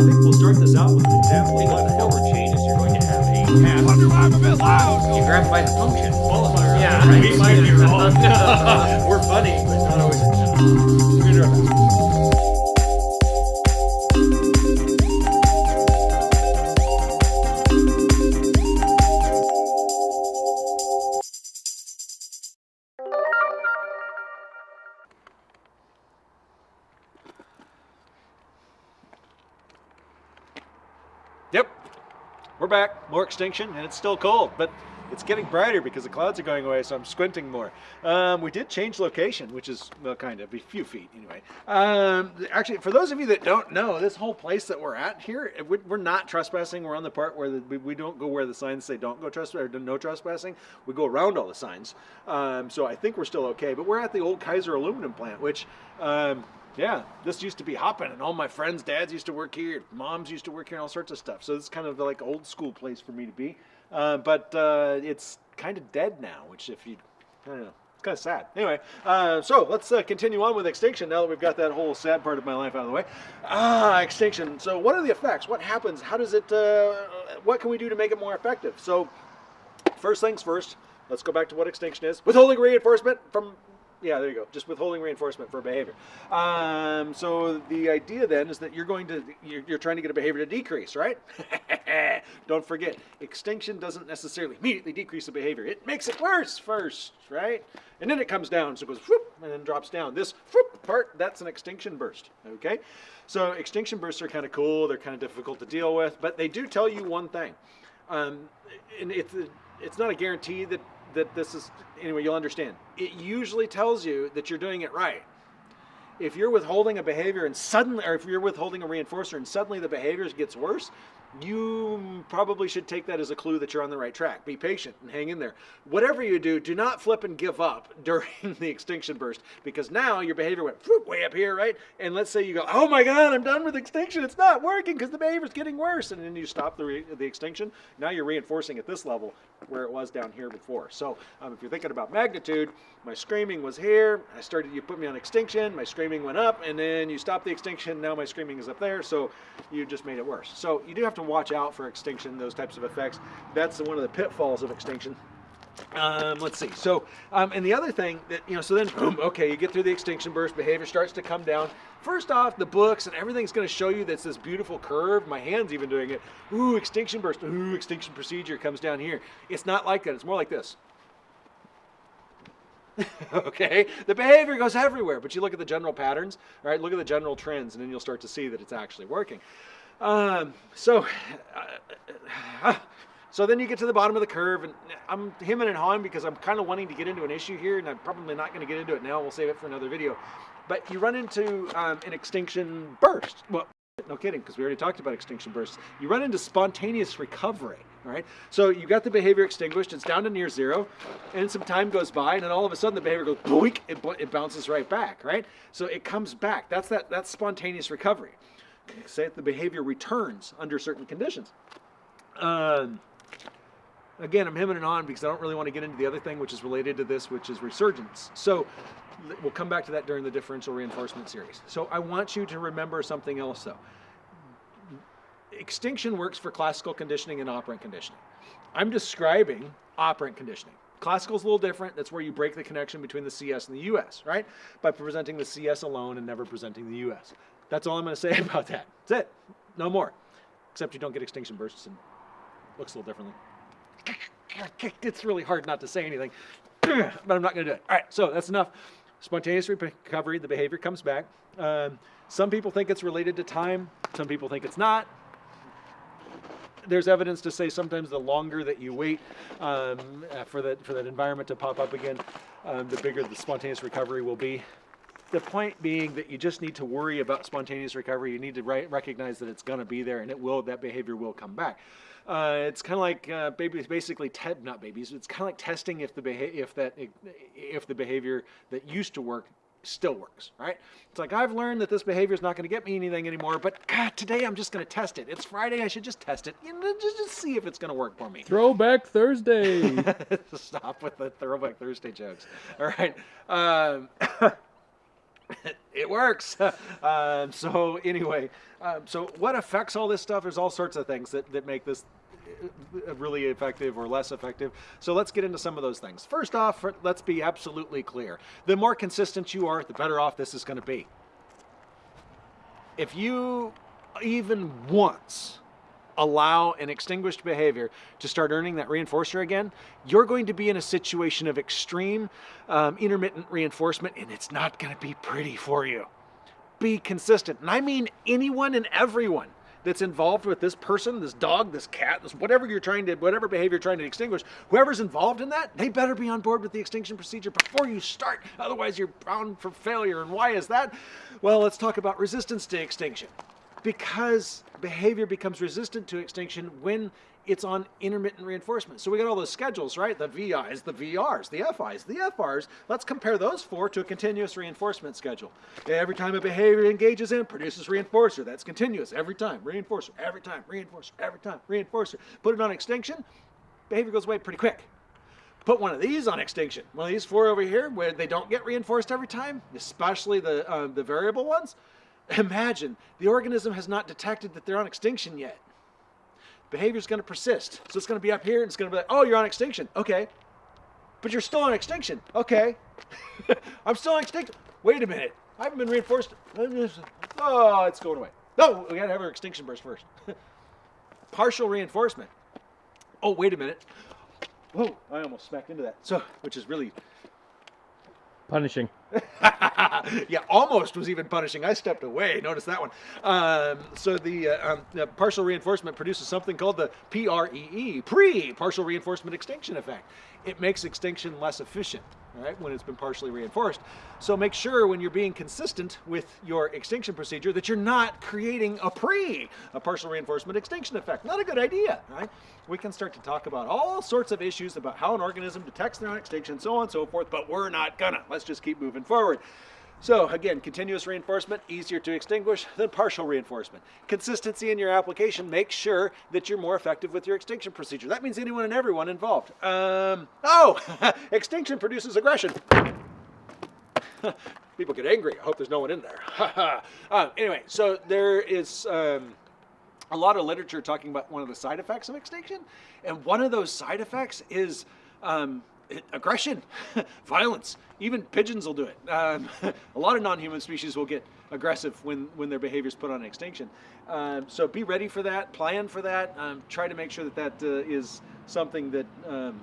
think we'll start this out with an example what the hell changes. You're going to have a path. Wonder why I'm a bit loud. You grab by the function. Qualifier. Yeah, right. We might be wrong. We're funny, but not always. We're we're back. More extinction, and it's still cold, but it's getting brighter because the clouds are going away, so I'm squinting more. Um, we did change location, which is, well, kind of, a few feet anyway. Um, actually, for those of you that don't know, this whole place that we're at here, we- we're not trespassing. We're on the part where we, don't go where the signs say don't go trespassing, or no trespassing. We go around all the signs. Um, so I think we're still okay, but we're at the old Kaiser aluminum plant, which, um, yeah, this used to be hopping, and all my friends' dads used to work here, moms used to work here, and all sorts of stuff. So it's kind of like old school place for me to be. Uh, but uh, it's kind of dead now, which if you, I don't know, it's kind of sad. Anyway, uh, so let's uh, continue on with extinction now that we've got that whole sad part of my life out of the way. Ah, extinction. So what are the effects? What happens? How does it? Uh, what can we do to make it more effective? So first things first. Let's go back to what extinction is. Withholding reinforcement from yeah, there you go. Just withholding reinforcement for behavior. Um, so the idea then is that you're going to you're, you're trying to get a behavior to decrease, right? Don't forget, extinction doesn't necessarily immediately decrease the behavior. It makes it worse first, right? And then it comes down, so it goes whoop, and then drops down. This whoop part, that's an extinction burst. Okay, so extinction bursts are kind of cool. They're kind of difficult to deal with, but they do tell you one thing, um, and it's it's not a guarantee that that this is anyway you'll understand. It usually tells you that you're doing it right. If you're withholding a behavior and suddenly or if you're withholding a reinforcer and suddenly the behavior gets worse you probably should take that as a clue that you're on the right track. Be patient and hang in there. Whatever you do do not flip and give up during the extinction burst because now your behavior went way up here right? And let's say you go oh my god i'm done with extinction. It's not working because the behavior's getting worse. And then you stop the, the extinction. Now you're reinforcing at this level where it was down here before. So um, if you're thinking about magnitude my screaming was here. I started you put me on extinction. My screaming went up and then you stopped the extinction. Now my screaming is up there. So you just made it worse. So you do have to watch out for extinction those types of effects that's one of the pitfalls of extinction um, let's see. So, um, and the other thing that, you know, so then, boom, okay, you get through the extinction burst, behavior starts to come down. First off, the books and everything's going to show you that's this beautiful curve. My hand's even doing it. Ooh, extinction burst. Ooh, extinction procedure comes down here. It's not like that. It's more like this. okay, the behavior goes everywhere, but you look at the general patterns, right? Look at the general trends, and then you'll start to see that it's actually working. Um, so, uh, so then you get to the bottom of the curve, and I'm hemming and hawing because I'm kind of wanting to get into an issue here, and I'm probably not going to get into it now. We'll save it for another video. But you run into um, an extinction burst. Well, no kidding, because we already talked about extinction bursts. You run into spontaneous recovery, all right? So you got the behavior extinguished, it's down to near zero, and some time goes by, and then all of a sudden the behavior goes boink, it, it bounces right back, right? So it comes back. That's that that's spontaneous recovery. Say that the behavior returns under certain conditions. Um, again, I'm hemming and on because I don't really want to get into the other thing which is related to this, which is resurgence. So we'll come back to that during the differential reinforcement series. So I want you to remember something else though. Extinction works for classical conditioning and operant conditioning. I'm describing operant conditioning. Classical is a little different. That's where you break the connection between the CS and the US, right? By presenting the CS alone and never presenting the US. That's all I'm going to say about that. That's it. No more. Except you don't get extinction bursts and looks a little differently. It's really hard not to say anything, but I'm not going to do it. All right, so that's enough. Spontaneous recovery, the behavior comes back. Um, some people think it's related to time. Some people think it's not. There's evidence to say sometimes the longer that you wait um, uh, for that for that environment to pop up again, um, the bigger the spontaneous recovery will be. The point being that you just need to worry about spontaneous recovery. You need to recognize that it's going to be there, and it will. That behavior will come back. Uh, it's kind of like uh, babies, basically, not babies. It's kind of like testing if the beha- if that if the behavior that used to work still works, right? It's like I've learned that this behavior is not going to get me anything anymore, but God, today I'm just going to test it. It's Friday, I should just test it, you know, just, just see if it's going to work for me. Throwback Thursday. Stop with the throwback Thursday jokes. All right. Um, it works. um, so anyway, um, so what affects all this stuff? There's all sorts of things that, that make this uh, really effective or less effective. So let's get into some of those things. First off, let's be absolutely clear. The more consistent you are, the better off this is going to be. If you even once allow an extinguished behavior to start earning that reinforcer again, you're going to be in a situation of extreme um, intermittent reinforcement and it's not going to be pretty for you. Be consistent. And I mean anyone and everyone that's involved with this person, this dog, this cat, this whatever you're trying to, whatever behavior you're trying to extinguish, whoever's involved in that, they better be on board with the extinction procedure before you start. Otherwise, you're bound for failure. And why is that? Well, let's talk about resistance to extinction because behavior becomes resistant to extinction when it's on intermittent reinforcement. So we got all those schedules, right? The VIs, the VRs, the FIs, the FRs. Let's compare those four to a continuous reinforcement schedule. Every time a behavior engages in, produces reinforcer. That's continuous every time. Reinforcer, every time, reinforcer, every time, reinforcer. Put it on extinction, behavior goes away pretty quick. Put one of these on extinction. One of these four over here where they don't get reinforced every time, especially the, uh, the variable ones, Imagine the organism has not detected that they're on extinction yet. Behavior is going to persist. So it's going to be up here and it's going to be like, oh, you're on extinction. Okay. But you're still on extinction. Okay. I'm still on extinction. Wait a minute. I haven't been reinforced. Oh, it's going away. No, we got to have our extinction burst first. Partial reinforcement. Oh, wait a minute. Whoa, I almost smacked into that. So, which is really Punishing. yeah, almost was even punishing. I stepped away. Notice that one. Um, so the, uh, um, the, partial reinforcement produces something called the PREE, pre-partial reinforcement extinction effect. It makes extinction less efficient right, when it's been partially reinforced. So make sure when you're being consistent with your extinction procedure that you're not creating a pre, a partial reinforcement extinction effect. Not a good idea, right? We can start to talk about all sorts of issues about how an organism detects their own extinction, so on and so forth, but we're not gonna. Let's just keep moving forward. So again, continuous reinforcement, easier to extinguish than partial reinforcement. Consistency in your application makes sure that you're more effective with your extinction procedure. That means anyone and everyone involved. Um, oh, extinction produces aggression. People get angry. I hope there's no one in there. uh, anyway, so there is um, a lot of literature talking about one of the side effects of extinction. And one of those side effects is um, aggression, violence. Even pigeons will do it. Um, a lot of non-human species will get aggressive when, when their behavior is put on extinction. Um, so be ready for that, plan for that, um, try to make sure that that uh, is something that, um,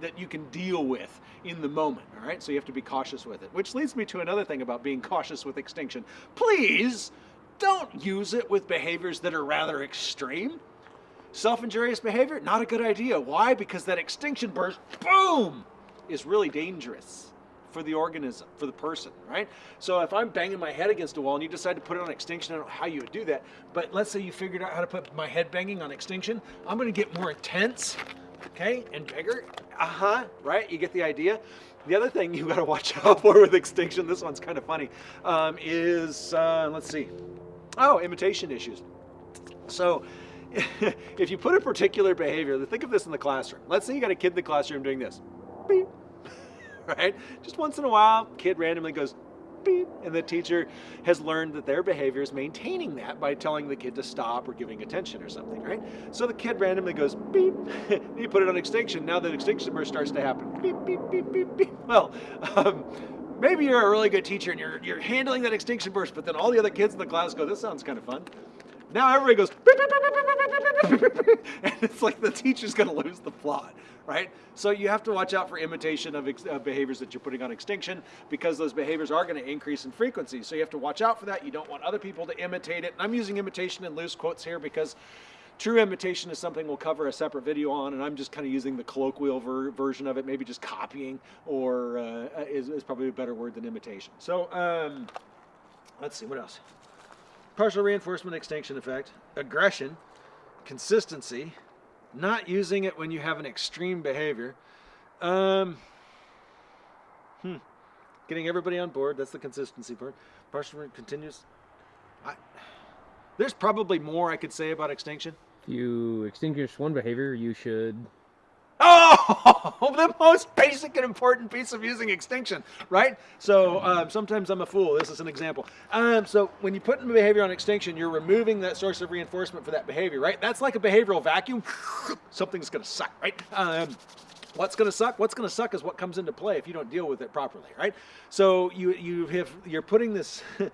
that you can deal with in the moment, all right? So you have to be cautious with it. Which leads me to another thing about being cautious with extinction. Please don't use it with behaviors that are rather extreme. Self-injurious behavior, not a good idea. Why? Because that extinction burst, boom, is really dangerous for the organism, for the person, right? So if I'm banging my head against a wall and you decide to put it on extinction, I don't know how you would do that, but let's say you figured out how to put my head banging on extinction, I'm gonna get more intense, okay, and bigger. Uh-huh, right? You get the idea? The other thing you gotta watch out for with extinction, this one's kind of funny, um, is, uh, let's see, oh, imitation issues. So if you put a particular behavior, think of this in the classroom. Let's say you got a kid in the classroom doing this. Beep. right? Just once in a while, kid randomly goes beep, and the teacher has learned that their behavior is maintaining that by telling the kid to stop or giving attention or something, right? So the kid randomly goes beep, you put it on extinction, now the extinction burst starts to happen. Beep, beep, beep, beep, beep. Well, um, maybe you're a really good teacher and you're, you're handling that extinction burst, but then all the other kids in the class go, this sounds kind of fun. Now everybody goes, and it's like the teacher's going to lose the plot, right? So you have to watch out for imitation of, of behaviors that you're putting on extinction because those behaviors are going to increase in frequency. So you have to watch out for that. You don't want other people to imitate it. And I'm using imitation in loose quotes here because True imitation is something we'll cover a separate video on, and I'm just kind of using the colloquial ver version of it, maybe just copying, or uh, is, is, probably a better word than imitation. So um, let's see, what else? Partial reinforcement extinction effect, aggression, consistency, not using it when you have an extreme behavior, um, hmm, getting everybody on board, that's the consistency part, partial continuous. I, there's probably more I could say about extinction. If you extinguish one behavior, you should... The most basic and important piece of using extinction, right? So um, sometimes I'm a fool. This is an example. Um, so when you put in behavior on extinction, you're removing that source of reinforcement for that behavior, right? That's like a behavioral vacuum. Something's going to suck, right? Um, What's going to suck? What's going to suck is what comes into play if you don't deal with it properly, right? So you you have you're putting this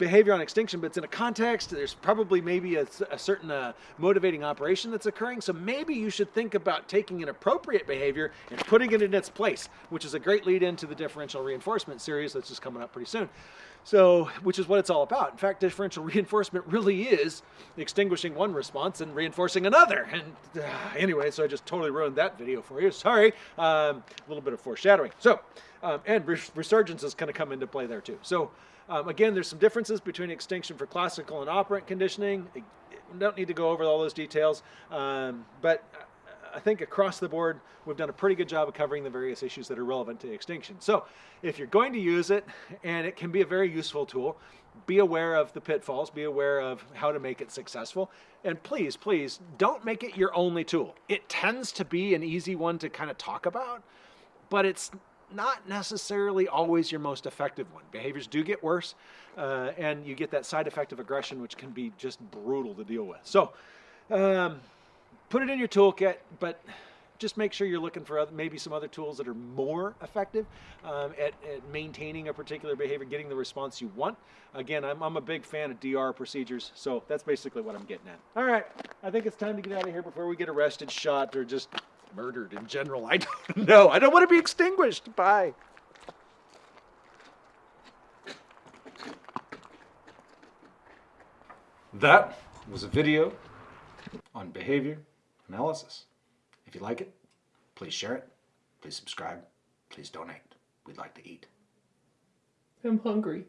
behavior on extinction, but it's in a context. There's probably maybe a, a certain uh, motivating operation that's occurring. So maybe you should think about taking an appropriate behavior and putting it in its place, which is a great lead into the differential reinforcement series that's just coming up pretty soon. So, which is what it's all about. In fact, differential reinforcement really is extinguishing one response and reinforcing another. And uh, anyway, so I just totally ruined that video for you. Sorry. Um, a little bit of foreshadowing. So, um, and res resurgence is going to come into play there too. So, um, again, there's some differences between extinction for classical and operant conditioning. I don't need to go over all those details, um, but I think across the board, we've done a pretty good job of covering the various issues that are relevant to extinction. So if you're going to use it, and it can be a very useful tool, be aware of the pitfalls, be aware of how to make it successful, and please, please, don't make it your only tool. It tends to be an easy one to kind of talk about, but it's not necessarily always your most effective one. Behaviors do get worse, uh, and you get that side effect of aggression, which can be just brutal to deal with. So, um, put it in your toolkit, but just make sure you're looking for other, maybe some other tools that are more effective um, at, at, maintaining a particular behavior, getting the response you want. Again, I'm, I'm, a big fan of DR procedures, so that's basically what I'm getting at. All right, I think it's time to get out of here before we get arrested, shot, or just murdered in general. I don't know. I don't want to be extinguished. Bye. That was a video on behavior analysis. If you like it, please share it, please subscribe, please donate. We'd like to eat. I'm hungry.